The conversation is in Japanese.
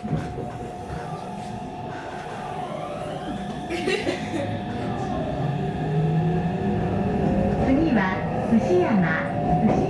次は牛山牛山